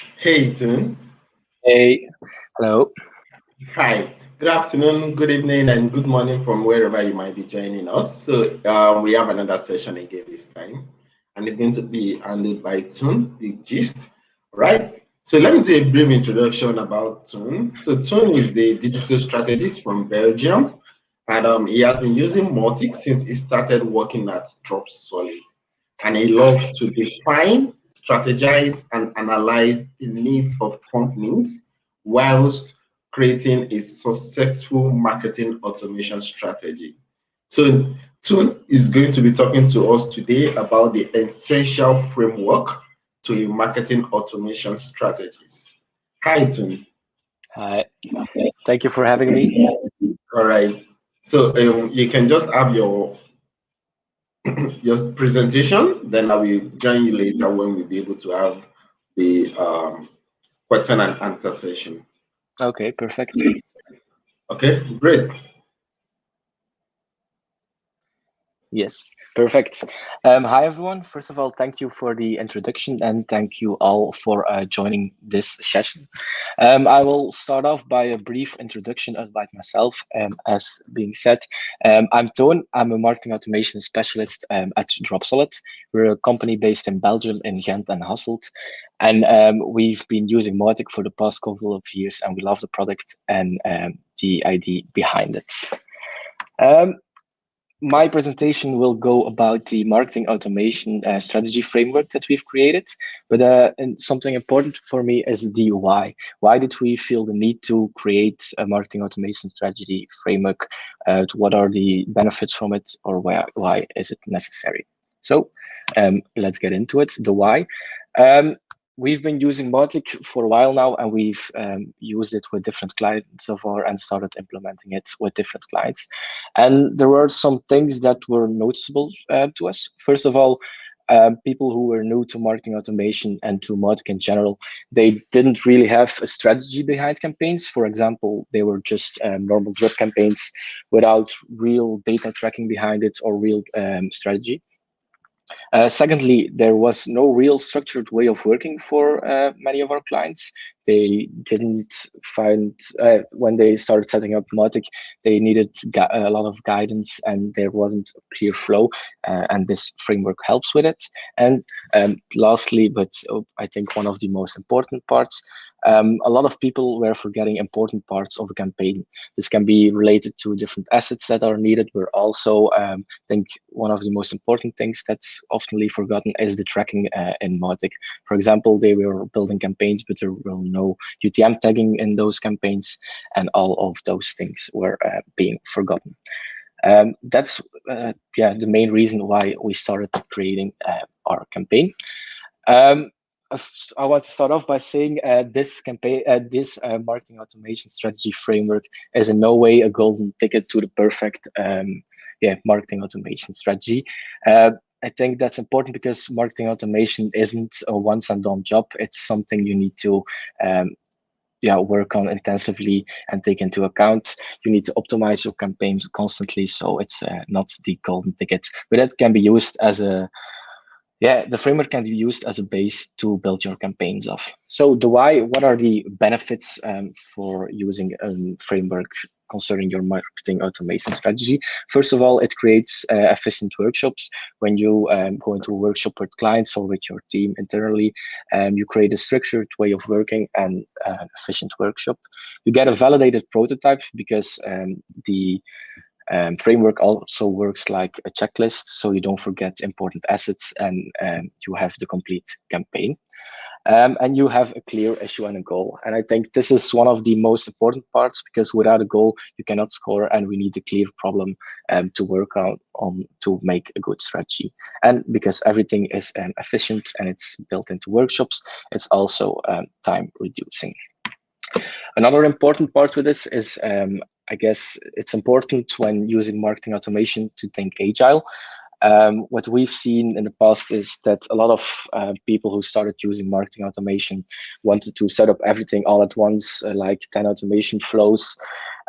Hey, Toon. Hey, hello. Hi. Good afternoon, good evening, and good morning from wherever you might be joining us. So um, we have another session again this time, and it's going to be handled by Toon, the gist, right? So let me do a brief introduction about Toon. So Toon is the digital strategist from Belgium, and um, he has been using Mautic since he started working at Dropsolid. And he loves to define, strategize, and analyze the needs of companies whilst creating a successful marketing automation strategy. So Toon is going to be talking to us today about the essential framework to a marketing automation strategies. Hi, Toon. Hi. Thank you for having me. All right. So um, you can just have your your presentation, then I will join you later when we'll be able to have the um, question and answer session. Okay, perfect. Okay, great. Yes, perfect. Um, hi, everyone. First of all, thank you for the introduction and thank you all for uh, joining this session. Um, I will start off by a brief introduction about myself. Um, as being said, um, I'm Toon. I'm a marketing automation specialist um, at Dropsolid. We're a company based in Belgium, in Ghent and Hasselt. And um, we've been using Mautic for the past couple of years and we love the product and the idea behind it. My presentation will go about the marketing automation uh, strategy framework that we've created. But uh, and something important for me is the why. Why did we feel the need to create a marketing automation strategy framework? Uh, what are the benefits from it or why, why is it necessary? So um, let's get into it, the why. Um, we've been using Mautic for a while now, and we've um, used it with different clients of ours and started implementing it with different clients. And there were some things that were noticeable uh, to us. First of all, um, people who were new to marketing automation and to Mautic in general, they didn't really have a strategy behind campaigns. For example, they were just um, normal drip campaigns without real data tracking behind it or real um, strategy. Uh, secondly, there was no real structured way of working for uh, many of our clients. They didn't find, uh, when they started setting up Mautic, they needed a lot of guidance and there wasn't a clear flow uh, and this framework helps with it. And um, lastly, but uh, I think one of the most important parts, um, a lot of people were forgetting important parts of a campaign. This can be related to different assets that are needed. We're also, um, I think, one of the most important things that's oftenly forgotten is the tracking uh, in Mautic. For example, they were building campaigns, but there were no UTM tagging in those campaigns, and all of those things were uh, being forgotten. Um, that's uh, yeah the main reason why we started creating uh, our campaign. Um, I want to start off by saying uh, this campaign, uh, this uh, marketing automation strategy framework is in no way a golden ticket to the perfect, um, yeah, marketing automation strategy. Uh, I think that's important because marketing automation isn't a once and done job. It's something you need to, um, yeah, work on intensively and take into account. You need to optimize your campaigns constantly, so it's uh, not the golden ticket, but it can be used as a yeah, the framework can be used as a base to build your campaigns off. So the why, what are the benefits um, for using a framework concerning your marketing automation strategy? First of all, it creates uh, efficient workshops. When you um, go into a workshop with clients or with your team internally, um, you create a structured way of working and uh, efficient workshop. You get a validated prototype because um, the um, framework also works like a checklist, so you don't forget important assets and um, you have the complete campaign. Um, and you have a clear issue and a goal. And I think this is one of the most important parts because without a goal, you cannot score and we need a clear problem um, to work out on to make a good strategy. And because everything is um, efficient and it's built into workshops, it's also um, time reducing. Another important part with this is um, I guess it's important when using marketing automation to think agile. Um, what we've seen in the past is that a lot of uh, people who started using marketing automation wanted to set up everything all at once, uh, like 10 automation flows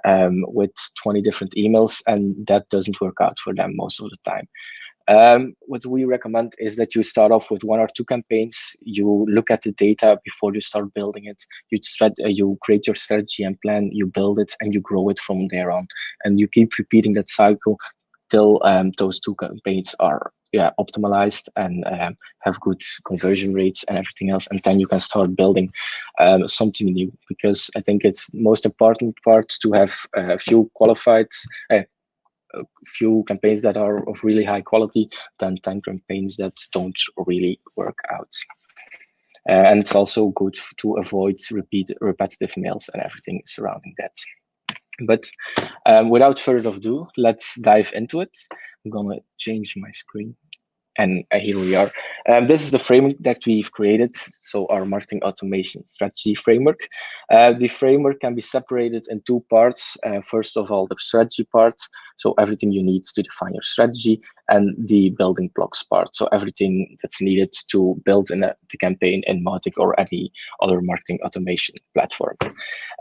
um, with 20 different emails, and that doesn't work out for them most of the time. Um, what we recommend is that you start off with one or two campaigns. You look at the data before you start building it. You uh, you create your strategy and plan. You build it and you grow it from there on. And you keep repeating that cycle till um, those two campaigns are yeah optimized and um, have good conversion rates and everything else and then you can start building um, something new because i think it's most important part to have a few qualified uh, a few campaigns that are of really high quality than 10 campaigns that don't really work out. Uh, and it's also good to avoid repeat repetitive mails and everything surrounding that. But um, without further ado, let's dive into it. I'm gonna change my screen and uh, here we are. Um, this is the framework that we've created. So our marketing automation strategy framework. Uh, the framework can be separated in two parts. Uh, first of all, the strategy part. So everything you need to define your strategy and the building blocks part. So everything that's needed to build in a, the campaign in Mautic or any other marketing automation platform.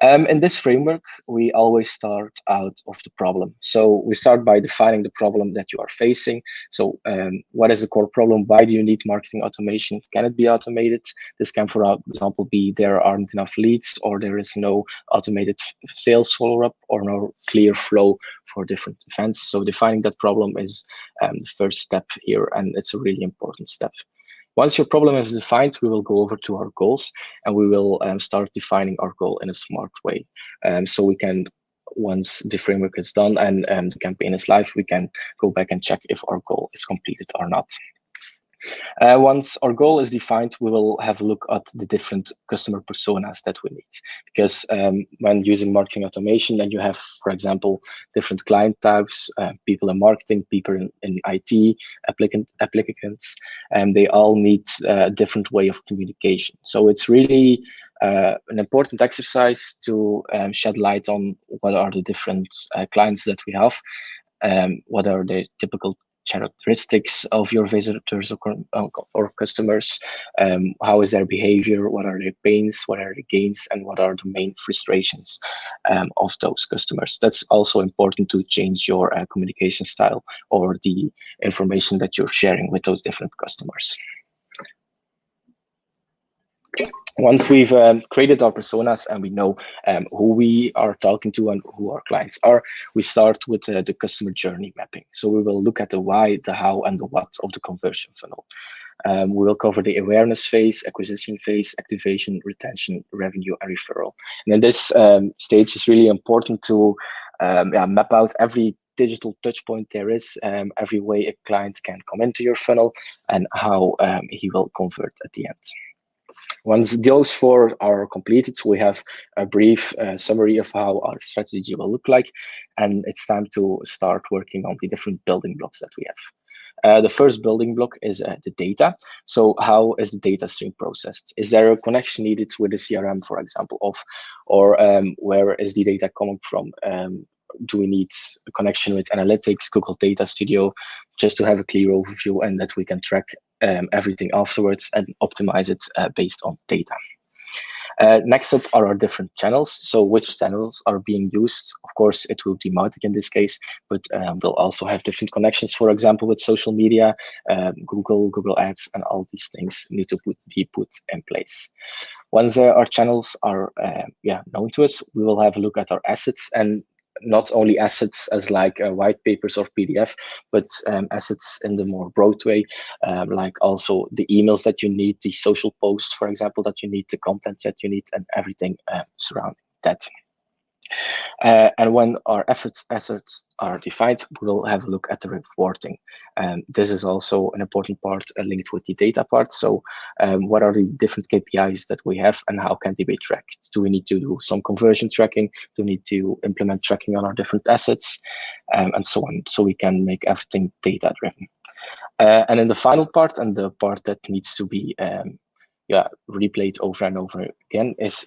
Um, in this framework, we always start out of the problem. So we start by defining the problem that you are facing. So um, what is the core problem? Why do you need marketing automation? Can it be automated? This can, for example, be there aren't enough leads or there is no automated sales follow-up or no clear flow for different events. So defining that problem is um, the first step here, and it's a really important step. Once your problem is defined, we will go over to our goals and we will um, start defining our goal in a smart way. Um, so we can, once the framework is done and um, the campaign is live, we can go back and check if our goal is completed or not. Uh, once our goal is defined, we will have a look at the different customer personas that we need. Because um, when using marketing automation, then you have, for example, different client types, uh, people in marketing, people in, in IT, applicant, applicants, and they all need uh, a different way of communication. So it's really uh, an important exercise to um, shed light on what are the different uh, clients that we have, um, what are the typical characteristics of your visitors or, or customers. Um, how is their behavior? What are their pains? What are the gains? And what are the main frustrations um, of those customers? That's also important to change your uh, communication style or the information that you're sharing with those different customers once we've um, created our personas and we know um, who we are talking to and who our clients are, we start with uh, the customer journey mapping. So we will look at the why, the how, and the what of the conversion funnel. Um, we will cover the awareness phase, acquisition phase, activation, retention, revenue, and referral. And in this um, stage, it's really important to um, yeah, map out every digital touch point there is, um, every way a client can come into your funnel, and how he will convert at the end. Once those four are completed, we have a brief uh, summary of how our strategy will look like, and it's time to start working on the different building blocks that we have. Uh, the first building block is uh, the data. So how is the data stream processed? Is there a connection needed with the CRM, for example, of, or um, where is the data coming from? Um, do we need a connection with analytics, Google Data Studio, just to have a clear overview and that we can track um, everything afterwards and optimize it uh, based on data. Uh, next up are our different channels. So which channels are being used? Of course, it will be Mautic in this case, but um, we'll also have different connections, for example, with social media, um, Google, Google Ads, and all these things need to put, be put in place. Once uh, our channels are uh, yeah known to us, we will have a look at our assets and not only assets as like uh, white papers or PDF, but um, assets in the more broad way, um, like also the emails that you need, the social posts, for example, that you need, the content that you need, and everything uh, surrounding that. Uh, and when our efforts assets are defined, we'll have a look at the reporting. Um, this is also an important part uh, linked with the data part. So um, what are the different KPIs that we have and how can they be tracked? Do we need to do some conversion tracking? Do we need to implement tracking on our different assets um, and so on? So we can make everything data driven. Uh, and in the final part and the part that needs to be um, yeah, replayed over and over again is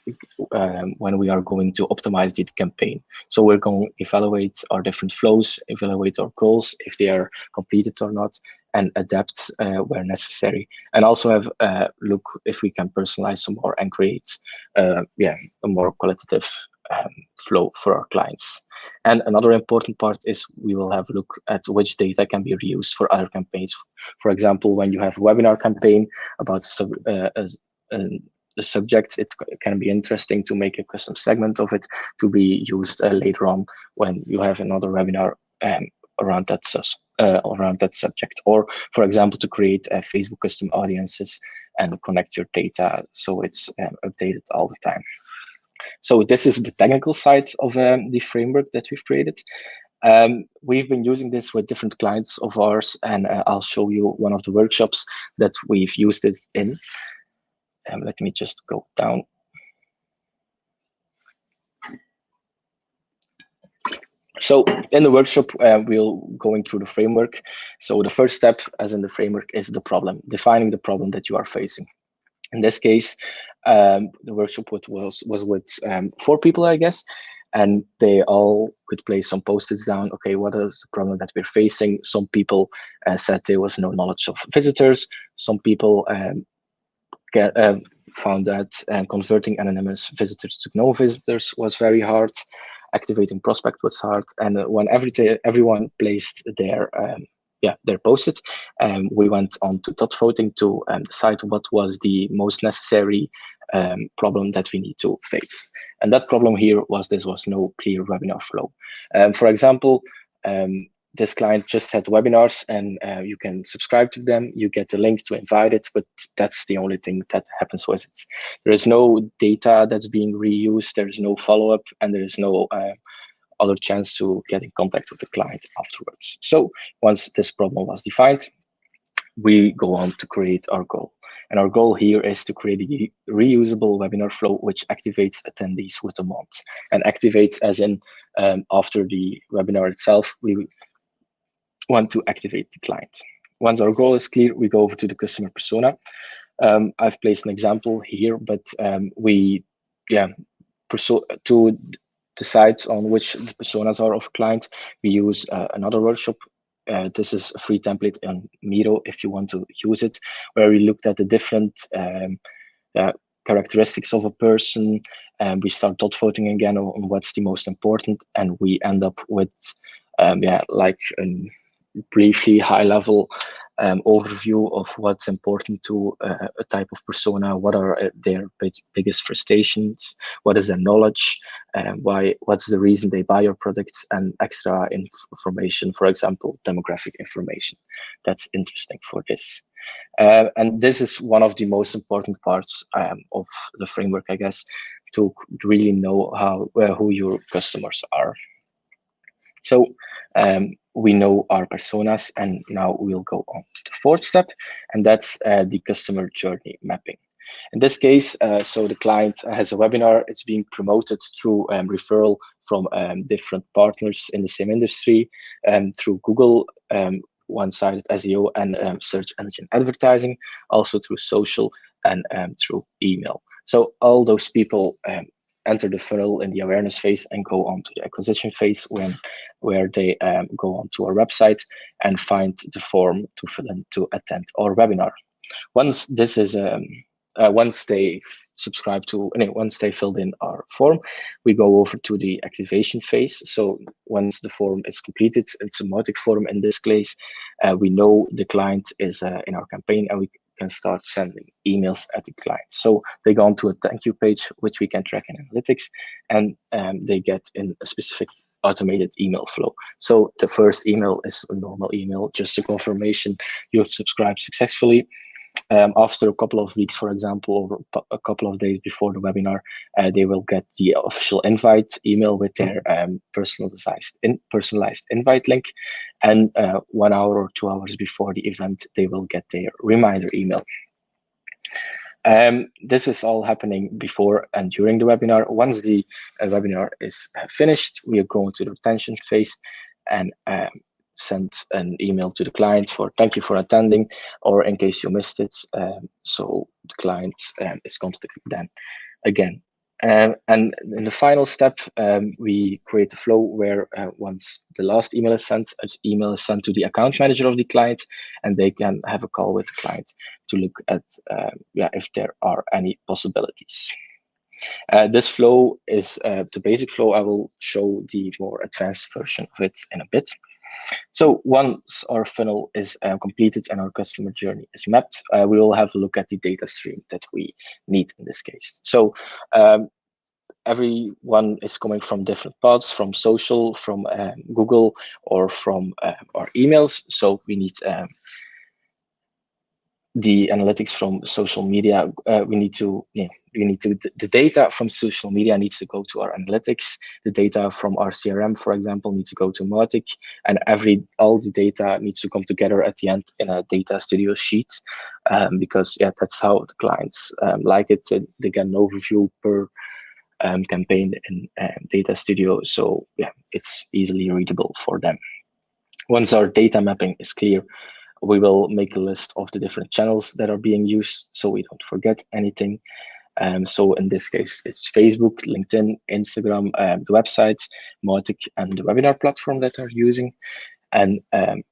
um, when we are going to optimize the campaign. So we're going to evaluate our different flows, evaluate our goals, if they are completed or not, and adapt uh, where necessary. And also have a look if we can personalize some more and create uh, yeah, a more qualitative um, flow for our clients. And another important part is we will have a look at which data can be reused for other campaigns. For example, when you have a webinar campaign about uh, a, a, a subject, it can be interesting to make a custom segment of it to be used uh, later on when you have another webinar um, around that uh, around that subject, or for example, to create uh, Facebook custom audiences and connect your data so it's um, updated all the time. So this is the technical side of um, the framework that we've created. Um, we've been using this with different clients of ours, and uh, I'll show you one of the workshops that we've used it in. Um, let me just go down. So in the workshop, uh, we'll going through the framework. So the first step, as in the framework, is the problem, defining the problem that you are facing. In this case, um, the workshop with, was was with um, four people, I guess, and they all could place some post-its down. Okay, what is the problem that we're facing? Some people uh, said there was no knowledge of visitors. Some people um, get, uh, found that uh, converting anonymous visitors to no visitors was very hard. Activating prospect was hard, and uh, when every everyone placed their um, yeah, they're posted. Um, we went on to dot voting to um, decide what was the most necessary um, problem that we need to face. And that problem here was this was no clear webinar flow. Um, for example, um, this client just had webinars and uh, you can subscribe to them. You get the link to invite it, but that's the only thing that happens with it. There is no data that's being reused. There is no follow-up and there is no uh, other chance to get in contact with the client afterwards. So once this problem was defined, we go on to create our goal. And our goal here is to create a reusable webinar flow which activates attendees with a month. And activates as in um, after the webinar itself, we want to activate the client. Once our goal is clear, we go over to the customer persona. Um, I've placed an example here, but um, we, yeah, to decide on which personas are of clients, we use uh, another workshop. Uh, this is a free template on Miro if you want to use it, where we looked at the different um, uh, characteristics of a person, and we start dot voting again on, what's the most important, and we end up with um, yeah like a briefly high level um, overview of what's important to uh, a type of persona, what are uh, their biggest frustrations, what is their knowledge, um, why, what's the reason they buy your products, and extra inf information, for example, demographic information. That's interesting for this. Uh, and this is one of the most important parts um, of the framework, I guess, to really know how uh, who your customers are. So um, we know our personas and now we'll go on to the fourth step and that's uh, the customer journey mapping. In this case, uh, so the client has a webinar, it's being promoted through um, referral from um, different partners in the same industry um, through Google, um, one-sided SEO and um, search engine advertising, also through social and um, through email. So all those people enter the funnel in the awareness phase and go on to the acquisition phase when where they um, go onto our website and find the form to fill in to attend our webinar. Once this is um, uh, once they subscribe to once they filled in our form, we go over to the activation phase. So once the form is completed, it's a Mautic form in this case. Uh, we know the client is uh, in our campaign and we can start sending emails at the client. So they go onto a thank you page, which we can track in analytics, and um, they get in a specific automated email flow. So the first email is a normal email, just a confirmation you've subscribed successfully. Um, after a couple of weeks, for example, or a couple of days before the webinar, uh, they will get the official invite email with their um, personalized in, personalized invite link. And uh, one hour or two hours before the event, they will get their reminder email. Um, this is all happening before and during the webinar. Once the uh, webinar is uh, finished, we are going to the retention phase and um, send an email to the client for thank you for attending or in case you missed it um, so the client um, is contacted then again um, and in the final step um, we create a flow where uh, once the last email is sent an email is sent to the account manager of the client and they can have a call with the client to look at uh, yeah if there are any possibilities Uh, this flow is uh, the basic flow. I will show the more advanced version of it in a bit. So once our funnel is uh, completed and our customer journey is mapped, uh, we will have a look at the data stream that we need in this case. So um, everyone is coming from different paths, from social, from um, Google, or from uh, our emails. So we need um, the analytics from social media. Uh, we need to, yeah, we need to, the data from social media needs to go to our analytics. The data from our CRM, for example, needs to go to Mautic, and every all the data needs to come together at the end in a data studio sheet, um, because yeah, that's how the clients um, like it. They get an overview per um, campaign in uh, Data Studio. So yeah, it's easily readable for them. Once our data mapping is clear, we will make a list of the different channels that are being used so we don't forget anything. Um, so in this case, it's Facebook, LinkedIn, Instagram, um, the website, Mautic, and the webinar platform that are using. And um,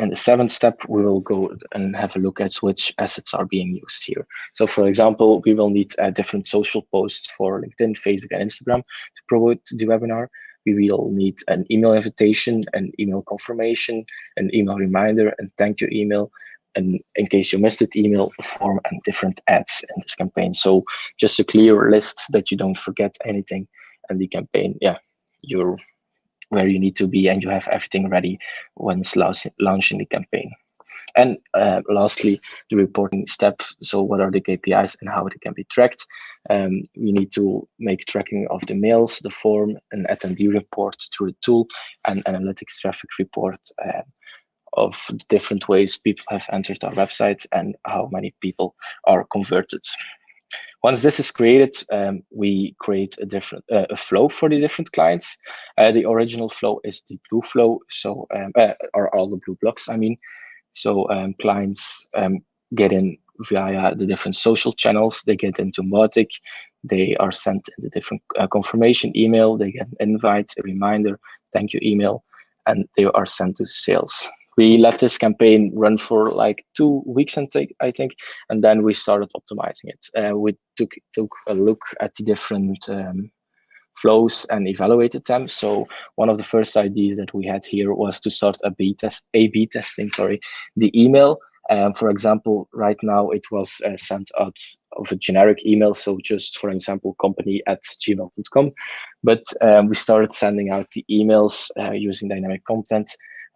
in the seventh step, we will go and have a look at which assets are being used here. So for example, we will need uh, different social posts for LinkedIn, Facebook, and Instagram to promote the webinar. We will need an email invitation, an email confirmation, an email reminder, and thank you email, and in case you missed it, email form and different ads in this campaign. So just a clear list that you don't forget anything and the campaign, yeah, you're where you need to be and you have everything ready once launching the campaign. And uh, lastly, the reporting step. So what are the KPIs and how they can be tracked? Um, we need to make tracking of the mails, the form, an attendee report through the tool, and analytics traffic report uh, of the different ways people have entered our website and how many people are converted. Once this is created, um, we create a different uh, a flow for the different clients. Uh, the original flow is the blue flow, so um, uh, or all the blue blocks. I mean, so um, clients um, get in via the different social channels. They get into Mautic. They are sent in the different uh, confirmation email. They get invites, a reminder, thank you email, and they are sent to sales we let this campaign run for like two weeks, and take, I think, and then we started optimizing it. Uh, we took took a look at the different um, flows and evaluated them. So one of the first ideas that we had here was to start a B test, A/B testing. Sorry, the email. Um, for example, right now it was uh, sent out of a generic email, so just for example, company at gmail.com. But um, we started sending out the emails uh, using dynamic content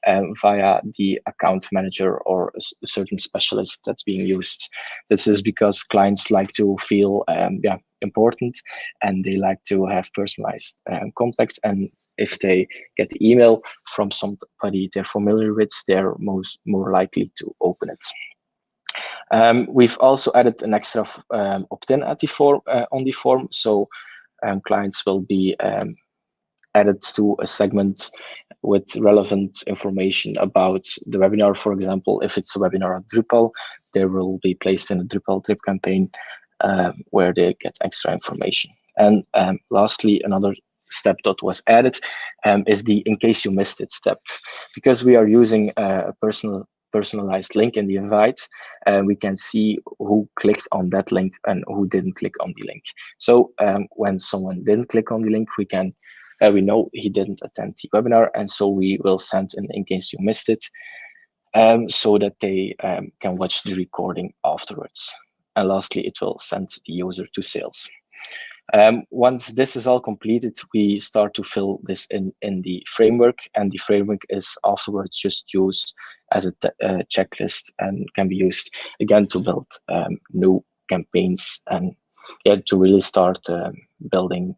um, via the account manager or a certain specialist that's being used. This is because clients like to feel um, yeah important and they like to have personalized um, contacts and if they get the email from somebody they're familiar with, they're most more likely to open it. Um, we've also added an extra um, opt-in at the form uh, on the form, so um, clients will be um, added to a segment with relevant information about the webinar. For example, if it's a webinar on Drupal, they will be placed in a Drupal drip campaign um, where they get extra information. And um, lastly, another step that was added um, is the in case you missed it step. Because we are using a personal personalized link in the invite, uh, we can see who clicked on that link and who didn't click on the link. So um, when someone didn't click on the link, we can uh, we know he didn't attend the webinar, and so we will send an in case you missed it, um, so that they um, can watch the recording afterwards. And lastly, it will send the user to sales. Um, once this is all completed, we start to fill this in, in the framework, and the framework is afterwards just used as a uh, checklist and can be used again to build um, new campaigns and yeah, to really start um, building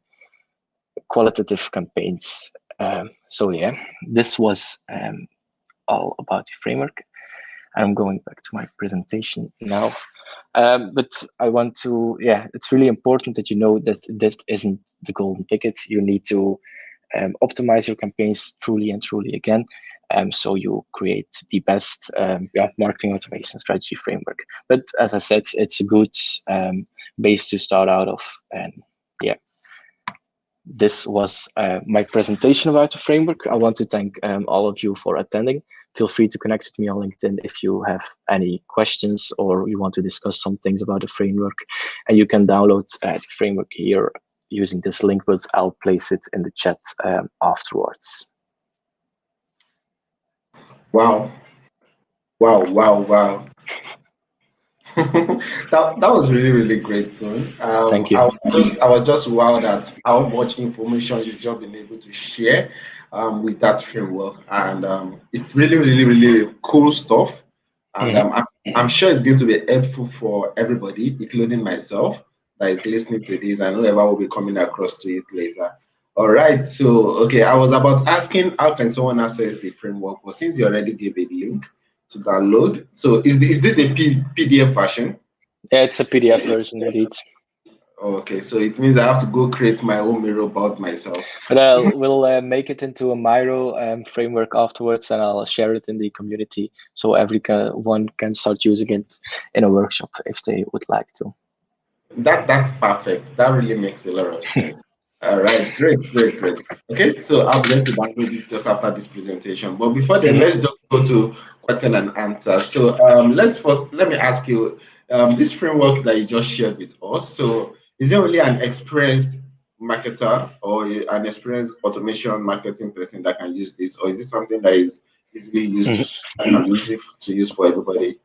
qualitative campaigns. Um, so yeah, this was um, all about the framework. I'm going back to my presentation now. Um, but I want to, yeah, it's really important that you know that this isn't the golden ticket. You need to um, optimize your campaigns truly and truly again. Um, so you create the best um, yeah, marketing automation strategy framework. But as I said, it's a good um, base to start out of. And this was uh, my presentation about the framework. I want to thank um, all of you for attending. Feel free to connect with me on LinkedIn if you have any questions or you want to discuss some things about the framework. And you can download uh, the framework here using this link, but I'll place it in the chat um, afterwards. Wow. Wow, wow, wow. that, that was really really great Toon. Um, Thank you. I was just I was just wowed at how much information you've just been able to share um, with that framework, and um, it's really really really cool stuff. And mm-hmm. I'm, I'm sure it's going to be helpful for everybody, including myself, that is listening to this, and whoever will be coming across to it later. All right. So okay, I was about asking how can someone access the framework, but since you already gave a link to download. So is this, is this a P PDF version? Yeah, it's a PDF version indeed. Okay, so it means I have to go create my own Miro about myself. But uh, we'll uh, make it into a Miro um, framework afterwards, and I'll share it in the community so everyone can start using it in a workshop if they would like to. That that's perfect. That really makes a lot of sense. All right, great, great, great. Okay, so I'll going to download this just after this presentation. But before then, let's just go to question and answer. So um, let's first let me ask you um, this framework that you just shared with us. So is it only an experienced marketer or an experienced automation marketing person that can use this, or is it something that is easily used mm-hmm. and easy to use for everybody?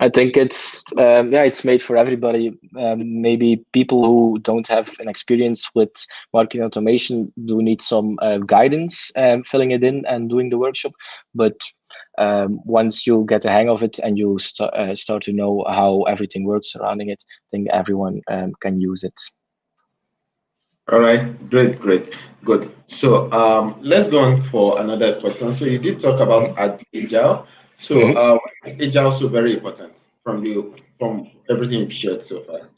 I think it's um, yeah, it's made for everybody. Um, maybe people who don't have an experience with marketing automation do need some uh, guidance um, filling it in and doing the workshop. But um, once you get the hang of it and you st uh, start to know how everything works surrounding it, I think everyone um, can use it. All right, great, great, good. So um, let's go on for another question. So you did talk about agile. So mm -hmm. uh, also very important from you from everything you've shared so far.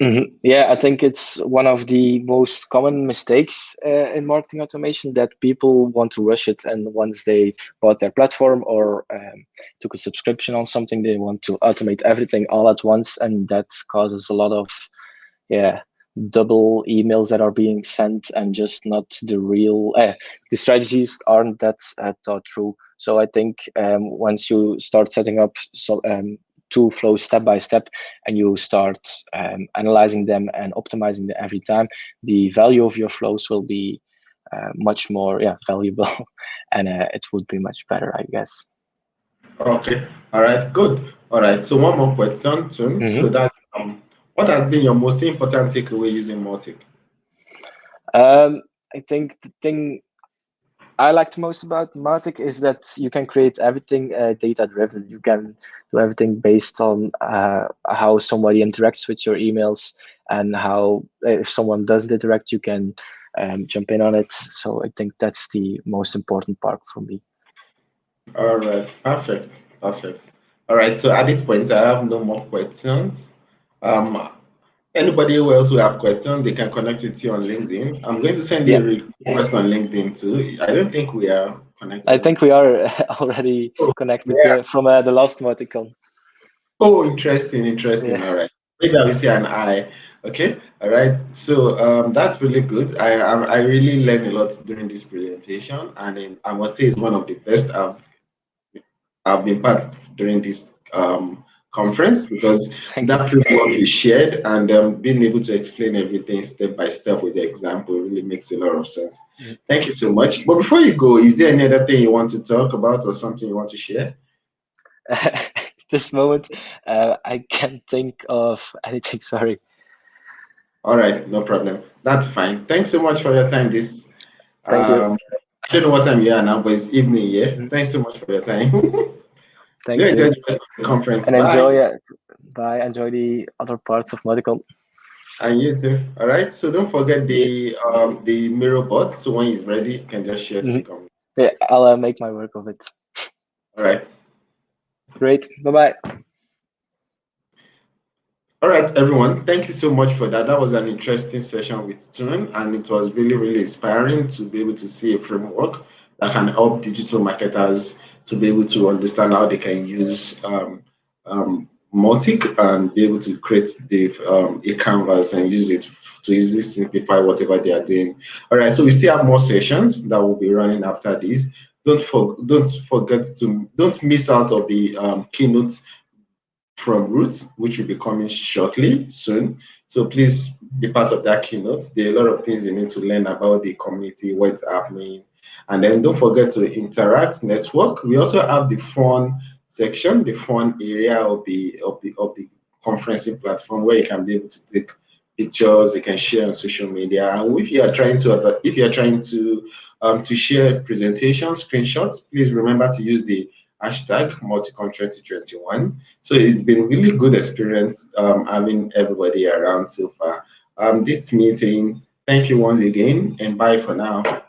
Mm -hmm. Yeah, I think it's one of the most common mistakes uh, in marketing automation that people want to rush it, and once they bought their platform or um, took a subscription on something, they want to automate everything all at once, and that causes a lot of, yeah, double emails that are being sent and just not the real. Uh, the strategies aren't that uh, thought through. So I think um, once you start setting up so, um, two flows step by step and you start um, analyzing them and optimizing them every time, the value of your flows will be uh, much more yeah valuable and uh, it would be much better, I guess. Okay. All right. Good. All right. So one more question, too. Mm -hmm. So that um, what has been your most important takeaway using Mautic? Um, I think the thing I liked most about Mautic is that you can create everything uh, data driven. You can do everything based on uh, how somebody interacts with your emails and how if someone doesn't interact, you can um, jump in on it. So I think that's the most important part for me. All right, perfect, perfect. All right, so at this point, I have no more questions. Um, Anybody else who have questions, they can connect with you on LinkedIn. I'm going to send you a request on LinkedIn too. I don't think we are connected. I think we are already oh, connected yeah. from uh, the last Mauticon. Oh, interesting, interesting. Yeah. All right. Maybe I will see an eye. Okay. All right. So um, that's really good. I, I, I really learned a lot during this presentation, and I would say it's one of the best I've I've been part during this um, conference because that framework is shared and um, being able to explain everything step by step with the example really makes a lot of sense. Mm. Thank you so much. But before you go, is there any other thing you want to talk about or something you want to share? this moment, uh, I can't think of anything. Sorry. All right, no problem. That's fine. Thanks so much for your time. This. Thank um, you. I don't know what time you are now, but it's evening. Yeah. Mm -hmm. Thanks so much for your time. Thank yeah, you. Enjoy the conference. And Bye. enjoy it. Bye. Enjoy the other parts of Mauticon. And you too. All right. So don't forget the um the Miro bot. So when it's ready, you can just share mm -hmm. Yeah, I'll uh, make my work of it. All right. Great. Bye bye. All right, everyone. Thank you so much for that. That was an interesting session with Toon, and it was really, really inspiring to be able to see a framework that can help digital marketers to be able to understand how they can use um, um, Mautic and be able to create the um, a canvas and use it to easily simplify whatever they are doing. All right, so we still have more sessions that will be running after this. Don't for, don't forget to don't miss out of the um, keynotes from Ruth, which will be coming shortly soon. So please be part of that keynote. There are a lot of things you need to learn about the community, what's happening, and then don't forget to interact, network. We also have the fun section, the fun area of the of the of the conferencing platform where you can be able to take pictures you can share on social media. And if you are trying to if you are trying to um, to share presentations screenshots please remember to use the hashtag Mauticon 2021 so it's been really good experience um, having everybody around so far. Um, this meeting thank you once again and bye for now